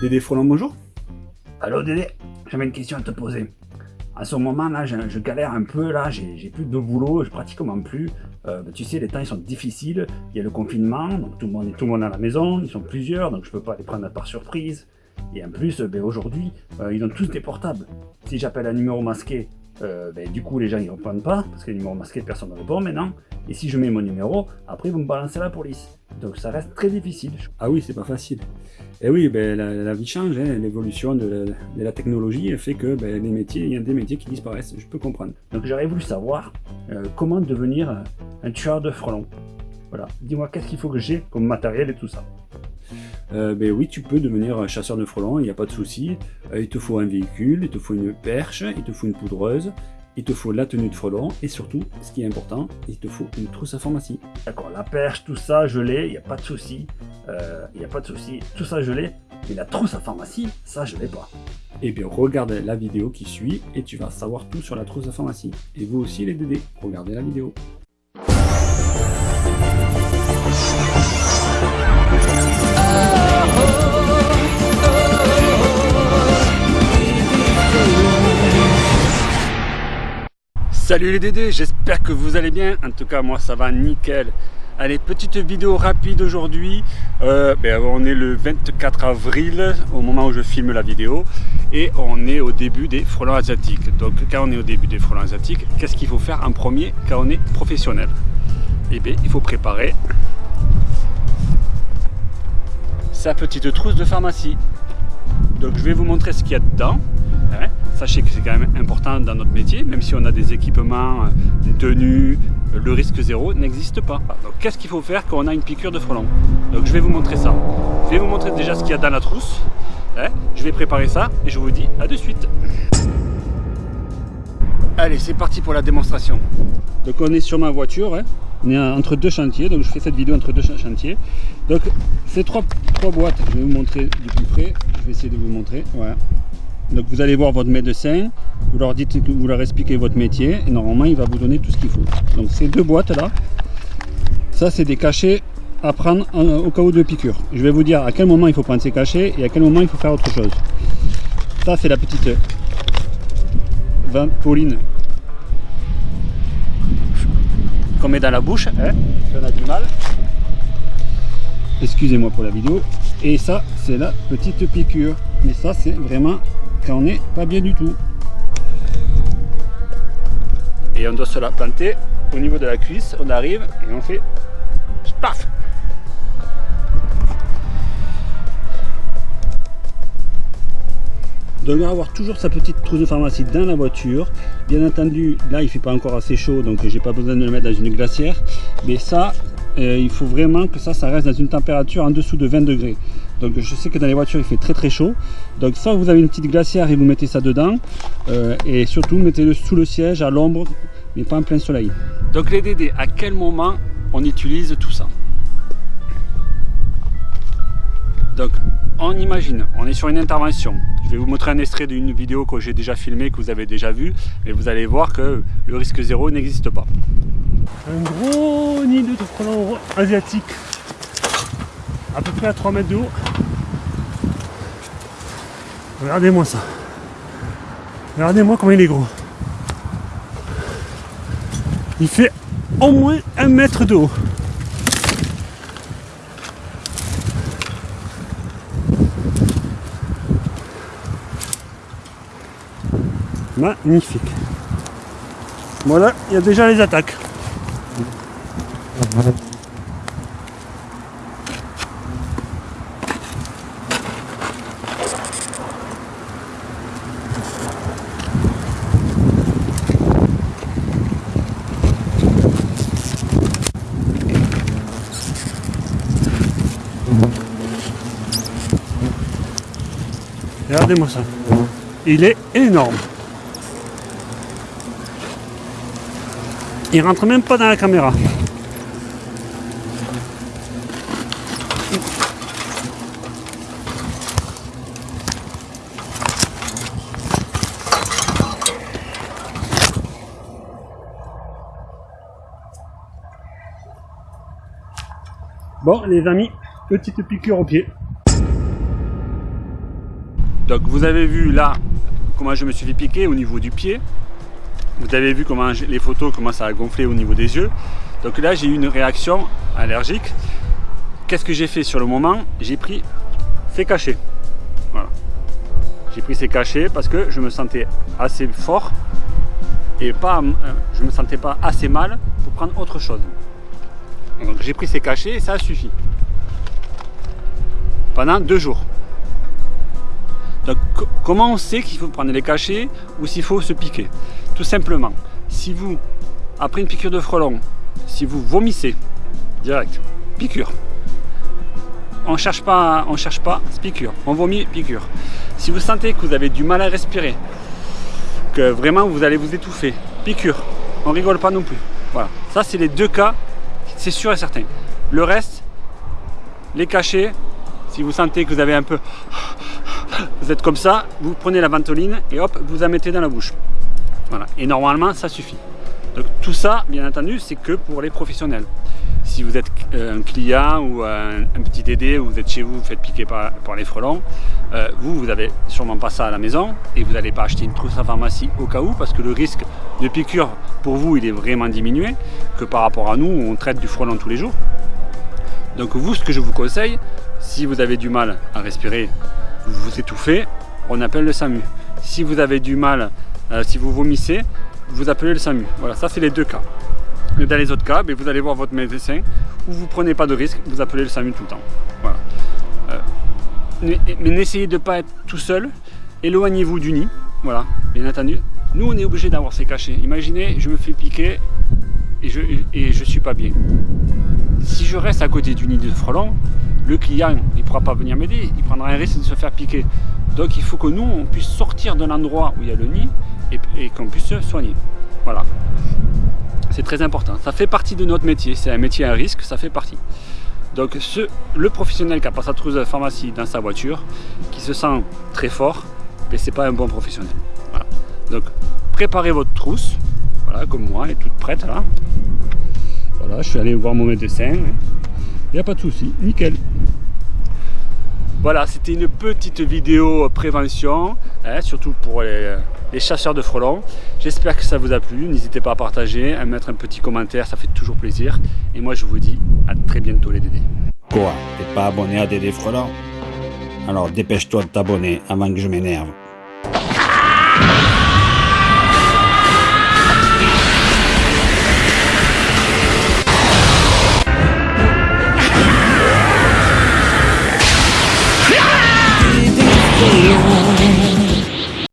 Dédé Frelon, bonjour. Allô Dédé, j'avais une question à te poser. À ce moment là, je, galère un peu là, j'ai plus de boulot, je pratiquement plus. Euh, tu sais, les temps ils sont difficiles, il y a le confinement, donc tout le monde est tout le monde à la maison, ils sont plusieurs, donc je peux pas les prendre par surprise. Et en plus, ben, aujourd'hui, euh, ils ont tous des portables. Si j'appelle un numéro masqué, euh, ben, du coup les gens ils répondent pas, parce que les numéros masqués personne ne répond maintenant. Et si je mets mon numéro, après vont me balancer la police. Donc ça reste très difficile. Ah oui, c'est pas facile. Et oui, ben, la, vie change, hein. l'évolution de, la technologie fait que ben, les métiers, il y a des métiers qui disparaissent, je peux comprendre. Donc j'aurais voulu savoir euh, comment devenir un tueur de frelons. Voilà, dis-moi qu'est-ce qu'il faut que j'ai comme matériel et tout ça? Euh, ben oui, tu peux devenir chasseur de frelons, il n'y a pas de souci. Euh, il te faut un véhicule, il te faut une perche, il te faut une poudreuse, il te faut la tenue de frelon et surtout, ce qui est important, il te faut une trousse à pharmacie. D'accord, la perche, tout ça, je l'ai, il n'y a pas de souci. Euh, il n'y a pas de souci, tout ça je l'ai. Mais la trousse à pharmacie, ça je l'ai pas. Eh bien, regarde la vidéo qui suit et tu vas savoir tout sur la trousse à pharmacie. Et vous aussi les DD, regardez la vidéo. Salut les Dédés, j'espère que vous allez bien. En tout cas, moi ça va nickel. Allez, petite vidéo rapide aujourd'hui. Euh, ben, on est le 24 avril au moment où je filme la vidéo et on est au début des frelons asiatiques. Donc quand on est au début des frelons asiatiques, qu'est-ce qu'il faut faire en premier quand on est professionnel? Eh bien, il faut préparer sa petite trousse de pharmacie. Donc je vais vous montrer ce qu'il y a dedans. Hein. Sachez que c'est quand même important dans notre métier, même si on a des équipements, des euh, tenues, euh, le risque zéro n'existe pas. Donc qu'est-ce qu'il faut faire quand on a une piqûre de frelon? Donc je vais vous montrer ça. Je vais vous montrer déjà ce qu'il y a dans la trousse. Hein. Je vais préparer ça et je vous dis à de suite. Allez, c'est parti pour la démonstration. Donc on est sur ma voiture, hein. on est entre deux chantiers, donc je fais cette vidéo entre deux chantiers. Donc ces trois, boîtes, je vais vous montrer du plus près, je vais essayer de vous montrer. Voilà. Donc vous allez voir votre médecin, vous leur dites que vous leur expliquez votre métier et normalement il va vous donner tout ce qu'il faut. Donc ces deux boîtes là, ça c'est des cachets à prendre au cas où de piqûre. Je vais vous dire à quel moment il faut prendre ces cachets et à quel moment il faut faire autre chose. Ça c'est la petite Pauline qu'on met dans la bouche, hein, si on a du mal. Excusez-moi pour la vidéo. Et ça c'est la petite piqûre. Mais ça c'est vraiment on n'est pas bien du tout. Et on doit se la planter au niveau de la cuisse, on arrive et on fait paf Donc avoir toujours sa petite trousse de pharmacie dans la voiture. Bien entendu, là il fait pas encore assez chaud, donc j'ai pas besoin de le mettre dans une glacière. Mais ça, euh, il faut vraiment que ça, ça reste dans une température en dessous de 20 degrés. Donc je sais que dans les voitures il fait très très chaud. Donc soit vous avez une petite glacière et vous mettez ça dedans. Euh, et surtout mettez-le sous le siège, à l'ombre, mais pas en plein soleil. Donc les DD, à quel moment on utilise tout ça? Donc on imagine, on est sur une intervention. Je vais vous montrer un extrait d'une vidéo que j'ai déjà filmée, que vous avez déjà vu, et vous allez voir que le risque zéro n'existe pas. Un gros nid de frelons asiatique à peu près à 3 mètres de haut. Regardez-moi ça. Regardez-moi comment il est gros. Il fait au moins un mètre de haut. Magnifique. Voilà, il y a déjà les attaques. Regardez-moi ça. Il est énorme. Il rentre même pas dans la caméra. Bon les amis, petite piqûre au pied. Donc vous avez vu là comment je me suis fait piquer au niveau du pied. Vous avez vu comment les photos commencent à gonfler au niveau des yeux. Donc là j'ai eu une réaction allergique. Qu'est-ce que j'ai fait sur le moment? J'ai pris ces cachets. Voilà. J'ai pris ces cachets parce que je me sentais assez fort et pas, euh, je me sentais pas assez mal pour prendre autre chose. Donc j'ai pris ces cachets et ça a suffi. Pendant deux jours. Donc comment on sait qu'il faut prendre les cachets ou s'il faut se piquer Tout simplement, si vous, après une piqûre de frelon, si vous vomissez, direct, piqûre. On cherche pas, on cherche pas, piqûre. On vomit, piqûre. Si vous sentez que vous avez du mal à respirer, que vraiment vous allez vous étouffer, piqûre. On rigole pas non plus. Voilà. Ça c'est les deux cas, c'est sûr et certain. Le reste, les cachets, si vous sentez que vous avez un peu vous êtes comme ça, vous prenez la ventoline et hop, vous la mettez dans la bouche. Voilà. Et normalement, ça suffit. Donc tout ça, bien entendu, c'est que pour les professionnels. Si vous êtes euh, un client ou un, petit dédé, ou vous êtes chez vous, vous faites piquer par, les frelons, euh, vous, vous n'avez sûrement pas ça à la maison et vous n'allez pas acheter une trousse à pharmacie au cas où parce que le risque de piqûre pour vous, il est vraiment diminué que par rapport à nous, on traite du frelon tous les jours. Donc vous, ce que je vous conseille, si vous avez du mal à respirer vous vous étouffez, on appelle le SAMU. Si vous avez du mal, euh, si vous vomissez, vous appelez le SAMU. Voilà, ça c'est les deux cas. Dans les autres cas, ben, vous allez voir votre médecin ou vous prenez pas de risque, vous appelez le SAMU tout le temps. Voilà. Euh, mais n'essayez de ne pas être tout seul, éloignez-vous du nid, voilà, bien entendu. Nous on est obligé d'avoir ces cachets. Imaginez, je me fais piquer et je, et suis pas bien. Si je reste à côté du nid de frelon, le client il ne pourra pas venir m'aider, il prendra un risque de se faire piquer. Donc il faut que nous, on puisse sortir de l'endroit où il y a le nid et, qu'on puisse se soigner. Voilà. C'est très important. Ça fait partie de notre métier. C'est un métier à risque, ça fait partie. Donc ce, le professionnel qui a pas sa trousse de pharmacie dans sa voiture, qui se sent très fort, mais ben, c'est pas un bon professionnel. Donc préparez votre trousse, voilà, comme moi, elle est toute prête là. Voilà, je suis allé voir mon médecin. Il n'y a pas de souci, nickel. Voilà, c'était une petite vidéo prévention, hein, surtout pour les, chasseurs de frelons. J'espère que ça vous a plu. N'hésitez pas à partager, à mettre un petit commentaire, ça fait toujours plaisir. Et moi, je vous dis à très bientôt les Dédés. Quoi T'es pas abonné à Dédé Frelon Alors dépêche-toi de t'abonner avant que je m'énerve.